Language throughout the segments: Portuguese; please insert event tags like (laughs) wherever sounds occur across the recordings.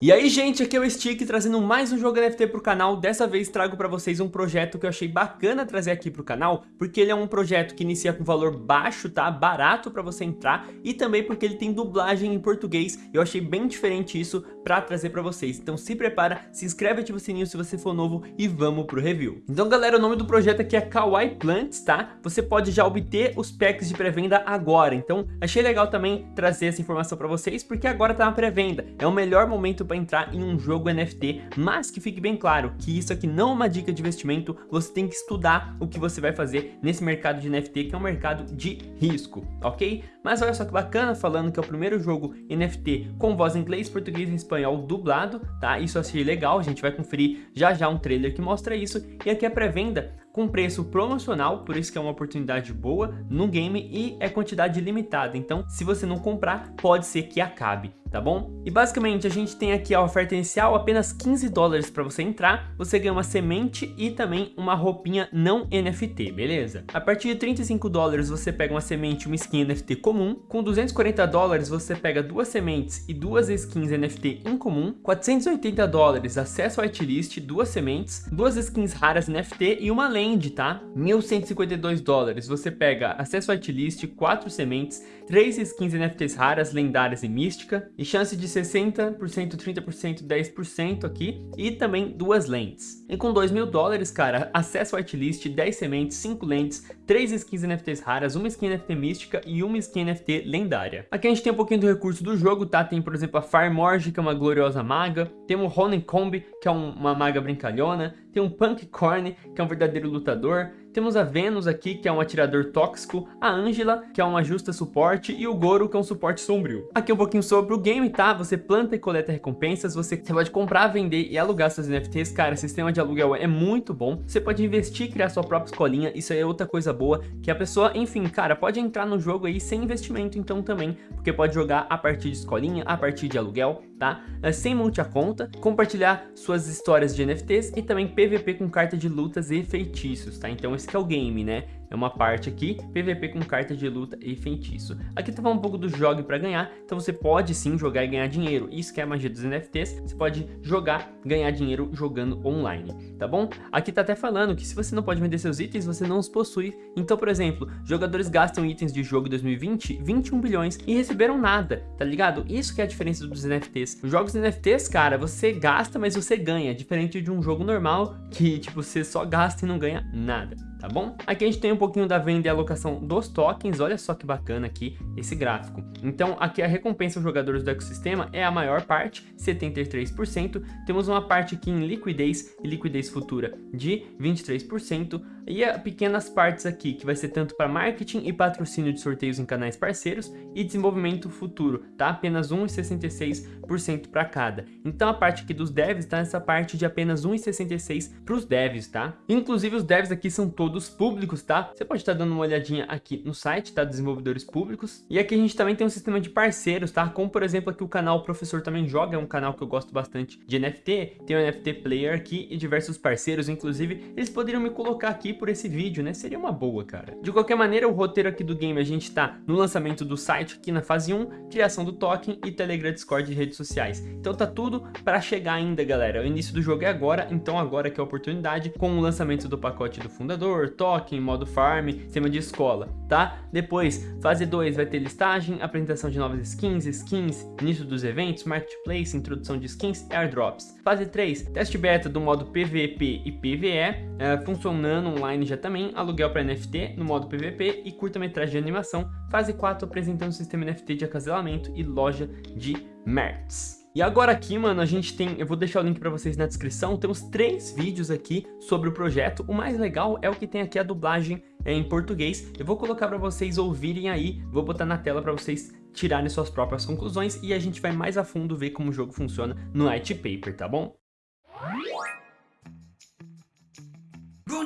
E aí gente, aqui é o Stick trazendo mais um jogo NFT pro canal, dessa vez trago pra vocês um projeto que eu achei bacana trazer aqui pro canal, porque ele é um projeto que inicia com valor baixo, tá? Barato pra você entrar, e também porque ele tem dublagem em português, eu achei bem diferente isso pra trazer pra vocês. Então se prepara, se inscreve, ativa o sininho se você for novo e vamos pro review. Então galera, o nome do projeto aqui é Kawaii Plants, tá? Você pode já obter os packs de pré-venda agora, então achei legal também trazer essa informação pra vocês, porque agora tá na pré-venda, é o melhor momento para entrar em um jogo NFT, mas que fique bem claro que isso aqui não é uma dica de investimento, você tem que estudar o que você vai fazer nesse mercado de NFT, que é um mercado de risco, ok? Mas olha só que bacana, falando que é o primeiro jogo NFT com voz em inglês, português e espanhol dublado, tá? Isso achei legal, a gente vai conferir já já um trailer que mostra isso, e aqui a pré-venda com preço promocional, por isso que é uma oportunidade boa no game e é quantidade limitada, então se você não comprar, pode ser que acabe tá bom? E basicamente a gente tem aqui a oferta inicial, apenas 15 dólares para você entrar, você ganha uma semente e também uma roupinha não NFT, beleza? A partir de 35 dólares você pega uma semente e uma skin NFT comum, com 240 dólares você pega duas sementes e duas skins NFT em comum, 480 dólares acesso ao whitelist, duas sementes, duas skins raras NFT e uma land, tá? 1152 dólares você pega acesso ao whitelist, quatro sementes, três skins NFTs raras, lendárias e mística, e chance de 60%, 30%, 10% aqui, e também duas lentes. E com 2 mil dólares, cara, acesso whitelist, 10 sementes, 5 lentes, 3 skins NFTs raras, uma skin NFT mística e uma skin NFT lendária. Aqui a gente tem um pouquinho do recurso do jogo, tá? Tem, por exemplo, a Firemorge, que é uma gloriosa maga, tem o Honeycomb, que é um, uma maga brincalhona, tem um Punk Corn, que é um verdadeiro lutador, temos a Venus aqui, que é um atirador tóxico, a Angela, que é uma justa suporte, e o Goro, que é um suporte sombrio. Aqui um pouquinho sobre o game, tá? Você planta e coleta recompensas, você, você pode comprar, vender e alugar suas NFTs. Cara, sistema de aluguel é muito bom. Você pode investir e criar sua própria escolinha, isso aí é outra coisa boa, que a pessoa, enfim, cara, pode entrar no jogo aí sem investimento então também, porque pode jogar a partir de escolinha, a partir de aluguel, tá? É, sem monte a conta, compartilhar suas histórias de NFTs e também PVP com carta de lutas e feitiços, tá? Então esse é o game, né? É uma parte aqui, PVP com carta de luta e feitiço. Aqui tá falando um pouco do jogo para ganhar, então você pode sim jogar e ganhar dinheiro. Isso que é a magia dos NFTs, você pode jogar, ganhar dinheiro jogando online, tá bom? Aqui tá até falando que se você não pode vender seus itens, você não os possui. Então, por exemplo, jogadores gastam itens de jogo 2020, 21 bilhões e receberam nada, tá ligado? Isso que é a diferença dos NFTs. Os jogos NFTs, cara, você gasta, mas você ganha, diferente de um jogo normal que, tipo, você só gasta e não ganha nada tá bom? Aqui a gente tem um pouquinho da venda e alocação dos tokens, olha só que bacana aqui esse gráfico. Então aqui a recompensa aos jogadores do ecossistema é a maior parte, 73%, temos uma parte aqui em liquidez e liquidez futura de 23%, e pequenas partes aqui, que vai ser tanto para marketing e patrocínio de sorteios em canais parceiros e desenvolvimento futuro, tá? Apenas 1,66% para cada. Então a parte aqui dos devs tá nessa parte de apenas 1,66 para os devs, tá? Inclusive os devs aqui são todos públicos, tá? Você pode estar tá dando uma olhadinha aqui no site, tá? Desenvolvedores públicos. E aqui a gente também tem um sistema de parceiros, tá? Como por exemplo aqui o canal Professor Também Joga, é um canal que eu gosto bastante de NFT. Tem o NFT Player aqui e diversos parceiros, inclusive eles poderiam me colocar aqui por esse vídeo, né? Seria uma boa, cara. De qualquer maneira, o roteiro aqui do game, a gente tá no lançamento do site aqui na fase 1, criação do token e Telegram, Discord e redes sociais. Então tá tudo para chegar ainda, galera. O início do jogo é agora, então agora que é a oportunidade, com o lançamento do pacote do fundador, token, modo farm, sistema de escola, tá? Depois, fase 2 vai ter listagem, apresentação de novas skins, skins, início dos eventos, marketplace, introdução de skins airdrops. Fase 3, teste beta do modo PVP e PVE, é, funcionando online online já também, aluguel para NFT no modo PVP e curta-metragem de animação, fase 4 apresentando o sistema NFT de acasalamento e loja de merch. E agora aqui, mano, a gente tem, eu vou deixar o link pra vocês na descrição, temos três vídeos aqui sobre o projeto. O mais legal é o que tem aqui a dublagem é, em português. Eu vou colocar pra vocês ouvirem aí, vou botar na tela pra vocês tirarem suas próprias conclusões e a gente vai mais a fundo ver como o jogo funciona no white paper, tá bom?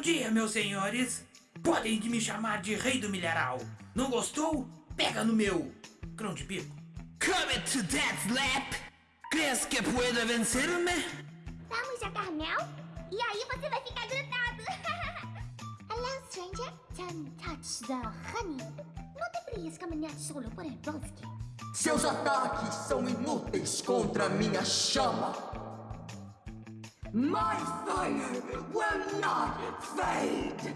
Bom dia, meus senhores. Podem me chamar de Rei do Milharal. Não gostou? Pega no meu grão de bico. Come to that lap. Crees que pueda vencer-me? Vamos jogar mel? E aí você vai ficar grudado. (laughs) Hello, stranger. Don't touch the honey. não deverias caminhar solo por el bosque. Seus ataques são inúteis contra minha chama. My fire will not fade.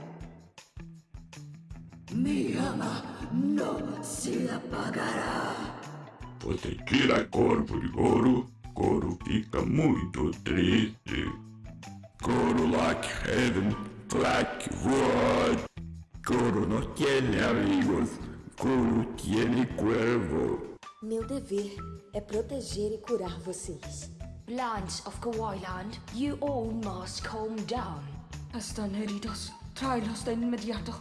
Minha não se apagará. Você tira corpo de Goro, Goro fica muito triste. Goro like heaven, like wood. Goro não tiene amigos, Goro tiene cuervo. Meu dever é proteger e curar vocês. Lands of Kawailand, you all must calm down. Están heridos. Tráelos de inmediato.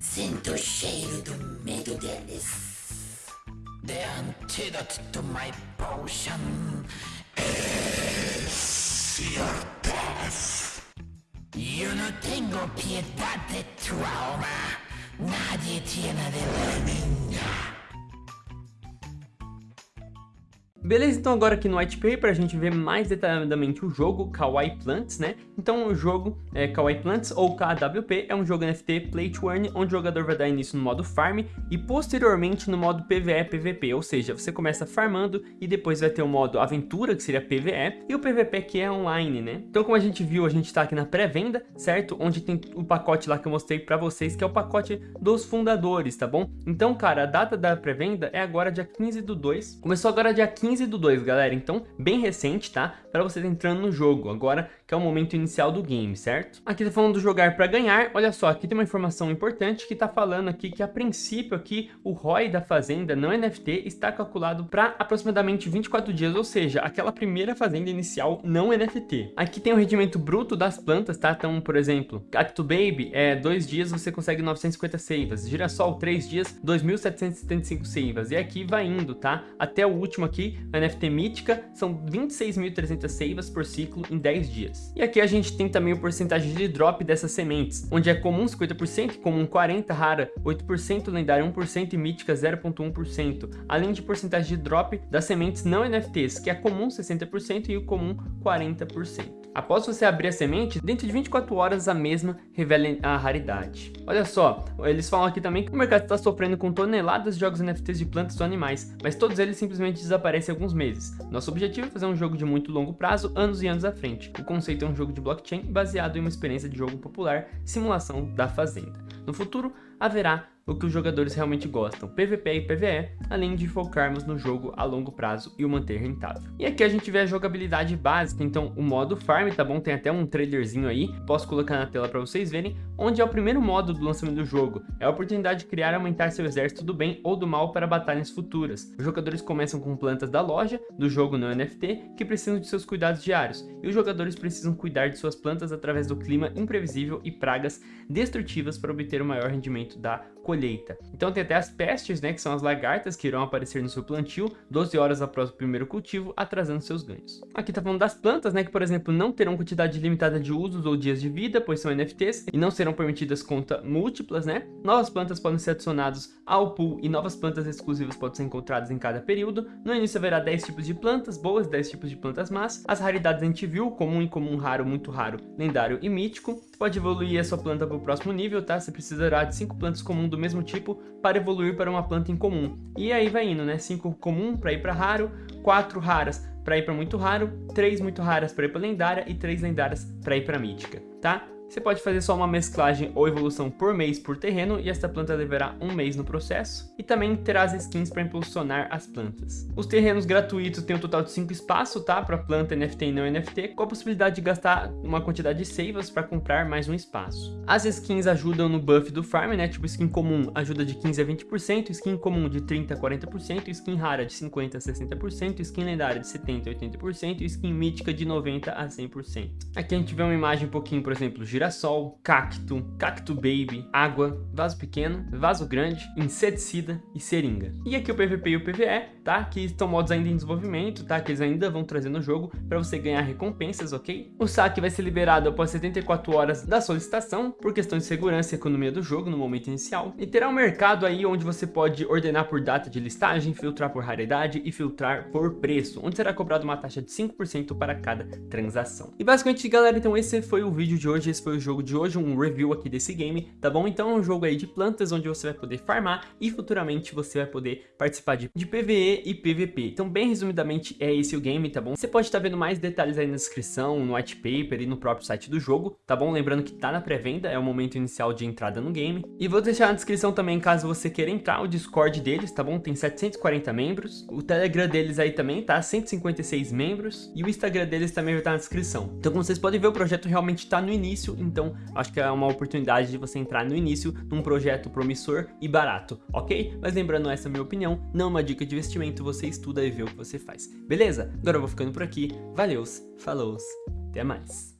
Sinto cheiro do medo deles. The antidote to my potion is your death. Yo no tengo piedad de tu alma. Nadie tiene de la niña. Beleza, então agora aqui no white paper a gente vê mais detalhadamente o jogo Kawaii Plants, né? Então o jogo é, Kawaii Plants ou KWP é um jogo NFT Play to Earn, onde o jogador vai dar início no modo Farm e posteriormente no modo PvE PvP, ou seja, você começa farmando e depois vai ter o modo Aventura, que seria PvE, e o PvP que é online, né? Então como a gente viu, a gente tá aqui na pré-venda, certo? Onde tem o pacote lá que eu mostrei pra vocês, que é o pacote dos fundadores, tá bom? Então, cara, a data da pré-venda é agora dia 15 do 2, começou agora dia 15 15 do 2, galera. Então, bem recente, tá? Para vocês entrando no jogo. Agora que é o momento inicial do game, certo? Aqui tá falando do jogar para ganhar. Olha só, aqui tem uma informação importante que tá falando aqui que a princípio aqui o ROI da fazenda não NFT está calculado para aproximadamente 24 dias, ou seja, aquela primeira fazenda inicial não NFT. Aqui tem o rendimento bruto das plantas, tá? Então, por exemplo, Cacto Baby, é dois dias você consegue 950 seivas, Girassol, três dias, 2.775 seivas, e aqui vai indo, tá? Até o último aqui, a NFT mítica, são 26.300 seivas por ciclo em 10 dias. E aqui a gente tem também o porcentagem de drop dessas sementes, onde é comum 50%, comum 40%, rara 8%, lendária 1% e mítica 0.1%, além de porcentagem de drop das sementes não NFTs, que é comum 60% e o comum 40%. Após você abrir a semente, dentro de 24 horas a mesma revela a raridade. Olha só, eles falam aqui também que o mercado está sofrendo com toneladas de jogos NFTs de plantas ou animais, mas todos eles simplesmente desaparecem em alguns meses. Nosso objetivo é fazer um jogo de muito longo prazo, anos e anos à frente. O conceito é um jogo de blockchain baseado em uma experiência de jogo popular, simulação da fazenda. No futuro, haverá o que os jogadores realmente gostam, PVP e PVE, além de focarmos no jogo a longo prazo e o manter rentável. E aqui a gente vê a jogabilidade básica, então o modo Farm, tá bom? Tem até um trailerzinho aí, posso colocar na tela para vocês verem, onde é o primeiro modo do lançamento do jogo. É a oportunidade de criar e aumentar seu exército do bem ou do mal para batalhas futuras. Os jogadores começam com plantas da loja, do jogo no NFT, que precisam de seus cuidados diários, e os jogadores precisam cuidar de suas plantas através do clima imprevisível e pragas destrutivas para obter o maior rendimento da colheita. Então tem até as pestes, né, que são as lagartas que irão aparecer no seu plantio 12 horas após o primeiro cultivo, atrasando seus ganhos. Aqui tá falando das plantas, né, que por exemplo não terão quantidade limitada de usos ou dias de vida, pois são NFTs, e não serão permitidas conta múltiplas, né? Novas plantas podem ser adicionadas ao pool e novas plantas exclusivas podem ser encontradas em cada período. No início haverá 10 tipos de plantas boas, 10 tipos de plantas más. As raridades a gente viu, comum, incomum, raro, muito raro, lendário e mítico. Você pode evoluir a sua planta para o próximo nível, tá? Você precisará de 5 plantas comuns do mesmo tipo para evoluir para uma planta incomum. E aí vai indo, né? 5 comum para ir para raro, 4 raras para ir para muito raro, 3 muito raras para ir para lendária e 3 lendárias para ir para mítica, tá? Você pode fazer só uma mesclagem ou evolução por mês por terreno e esta planta levará um mês no processo. E também terá as skins para impulsionar as plantas. Os terrenos gratuitos têm um total de 5 espaços, tá? Para planta NFT e não NFT, com a possibilidade de gastar uma quantidade de seivas para comprar mais um espaço. As skins ajudam no buff do farm, né? Tipo skin comum ajuda de 15 a 20%, skin comum de 30 a 40%, skin rara de 50 a 60%, skin lendária de 70 a 80% e skin mítica de 90 a 100%. Aqui a gente vê uma imagem um pouquinho, por exemplo, girassol, cacto, cacto baby, água, vaso pequeno, vaso grande, inseticida e seringa. E aqui o PVP e o PVE, tá? Que estão modos ainda em desenvolvimento, tá? Que eles ainda vão trazer no jogo para você ganhar recompensas, ok? O saque vai ser liberado após 74 horas da solicitação, por questão de segurança e economia do jogo no momento inicial. E terá um mercado aí onde você pode ordenar por data de listagem, filtrar por raridade e filtrar por preço, onde será cobrado uma taxa de 5% para cada transação. E basicamente, galera, então esse foi o vídeo de hoje. Esse foi o jogo de hoje, um review aqui desse game, tá bom? Então é um jogo aí de plantas, onde você vai poder farmar e futuramente você vai poder participar de, de PvE e PvP. Então bem resumidamente é esse o game, tá bom? Você pode estar vendo mais detalhes aí na descrição, no white paper e no próprio site do jogo, tá bom? Lembrando que tá na pré-venda, é o momento inicial de entrada no game. E vou deixar na descrição também, caso você queira entrar, o Discord deles, tá bom? Tem 740 membros, o Telegram deles aí também, tá? 156 membros, e o Instagram deles também vai estar na descrição. Então como vocês podem ver, o projeto realmente tá no início, então acho que é uma oportunidade de você entrar no início num projeto promissor e barato, ok? Mas lembrando, essa é a minha opinião, não é uma dica de investimento, você estuda e vê o que você faz. Beleza? Agora eu vou ficando por aqui, valeus, falou, até mais.